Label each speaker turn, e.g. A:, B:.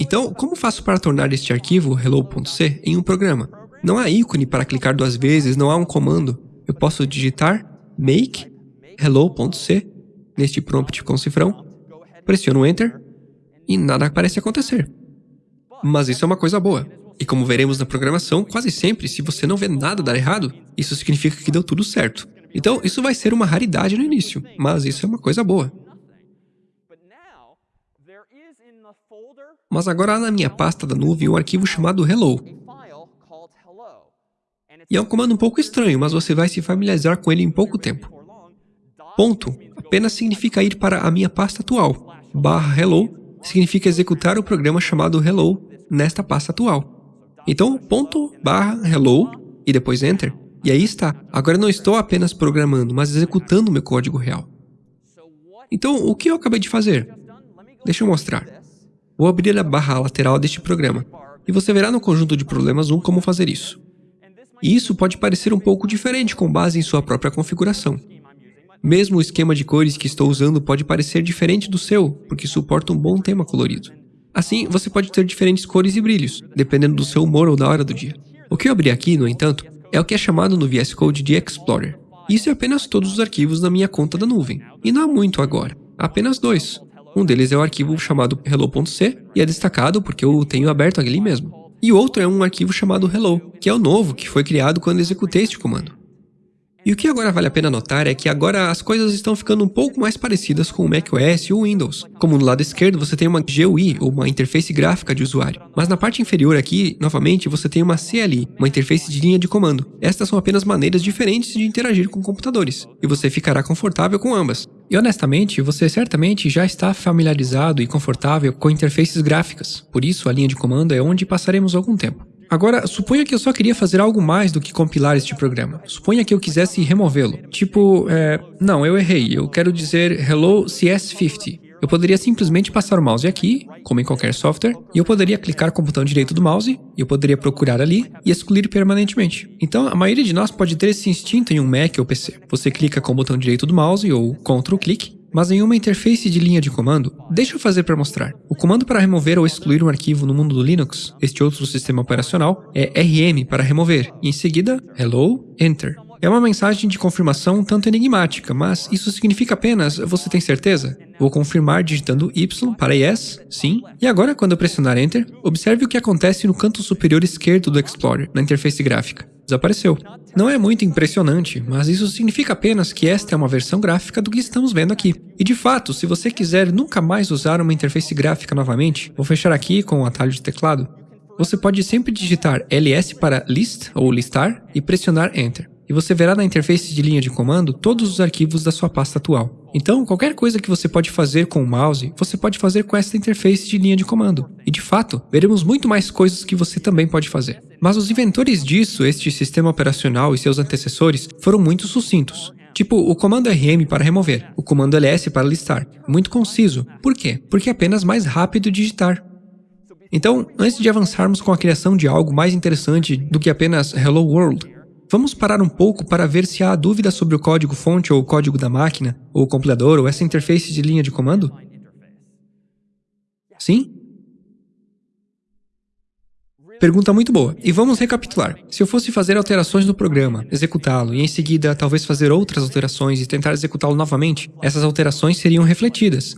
A: Então, como faço para tornar este arquivo hello.c em um programa? Não há ícone para clicar duas vezes, não há um comando. Eu posso digitar make hello.c neste prompt com cifrão, pressiono Enter e nada parece acontecer. Mas isso é uma coisa boa. E como veremos na programação, quase sempre, se você não vê nada dar errado, isso significa que deu tudo certo. Então, isso vai ser uma raridade no início, mas isso é uma coisa boa. Mas agora há na minha pasta da nuvem um arquivo chamado hello. E é um comando um pouco estranho, mas você vai se familiarizar com ele em pouco tempo. Ponto apenas significa ir para a minha pasta atual. Barra hello significa executar o programa chamado hello nesta pasta atual. Então, ponto barra hello e depois enter. E aí está. Agora não estou apenas programando, mas executando o meu código real. Então, o que eu acabei de fazer? Deixa eu mostrar. Vou abrir a barra lateral deste programa, e você verá no conjunto de problemas 1 como fazer isso. E isso pode parecer um pouco diferente com base em sua própria configuração. Mesmo o esquema de cores que estou usando pode parecer diferente do seu, porque suporta um bom tema colorido. Assim, você pode ter diferentes cores e brilhos, dependendo do seu humor ou da hora do dia. O que eu abri aqui, no entanto, é o que é chamado no VS Code de Explorer. Isso é apenas todos os arquivos na minha conta da nuvem. E não há muito agora, apenas dois. Um deles é o arquivo chamado hello.c e é destacado porque eu tenho aberto ali mesmo. E o outro é um arquivo chamado hello, que é o novo que foi criado quando executei este comando. E o que agora vale a pena notar é que agora as coisas estão ficando um pouco mais parecidas com o macOS e o Windows. Como no lado esquerdo você tem uma GUI, ou uma interface gráfica de usuário. Mas na parte inferior aqui, novamente, você tem uma CLI, uma interface de linha de comando. Estas são apenas maneiras diferentes de interagir com computadores, e você ficará confortável com ambas. E honestamente, você certamente já está familiarizado e confortável com interfaces gráficas, por isso a linha de comando é onde passaremos algum tempo. Agora, suponha que eu só queria fazer algo mais do que compilar este programa. Suponha que eu quisesse removê-lo. Tipo, é, não, eu errei, eu quero dizer hello CS50. Eu poderia simplesmente passar o mouse aqui, como em qualquer software, e eu poderia clicar com o botão direito do mouse, eu poderia procurar ali e excluir permanentemente. Então, a maioria de nós pode ter esse instinto em um Mac ou PC. Você clica com o botão direito do mouse ou Ctrl clique, mas em uma interface de linha de comando, deixa eu fazer para mostrar. O comando para remover ou excluir um arquivo no mundo do Linux, este outro sistema operacional, é rm para remover, e em seguida, hello, enter. É uma mensagem de confirmação tanto enigmática, mas isso significa apenas você tem certeza? Vou confirmar digitando Y para yes, sim, e agora quando eu pressionar Enter, observe o que acontece no canto superior esquerdo do Explorer, na interface gráfica. Desapareceu. Não é muito impressionante, mas isso significa apenas que esta é uma versão gráfica do que estamos vendo aqui. E de fato, se você quiser nunca mais usar uma interface gráfica novamente, vou fechar aqui com o atalho de teclado, você pode sempre digitar ls para list ou listar e pressionar Enter e você verá na interface de linha de comando todos os arquivos da sua pasta atual. Então, qualquer coisa que você pode fazer com o mouse, você pode fazer com esta interface de linha de comando. E de fato, veremos muito mais coisas que você também pode fazer. Mas os inventores disso, este sistema operacional e seus antecessores, foram muito sucintos. Tipo, o comando RM para remover, o comando LS para listar. Muito conciso. Por quê? Porque é apenas mais rápido digitar. Então, antes de avançarmos com a criação de algo mais interessante do que apenas Hello World, Vamos parar um pouco para ver se há dúvida sobre o código-fonte ou o código da máquina, ou o compilador, ou essa interface de linha de comando? Sim? Pergunta muito boa. E vamos recapitular. Se eu fosse fazer alterações no programa, executá-lo e em seguida talvez fazer outras alterações e tentar executá-lo novamente, essas alterações seriam refletidas.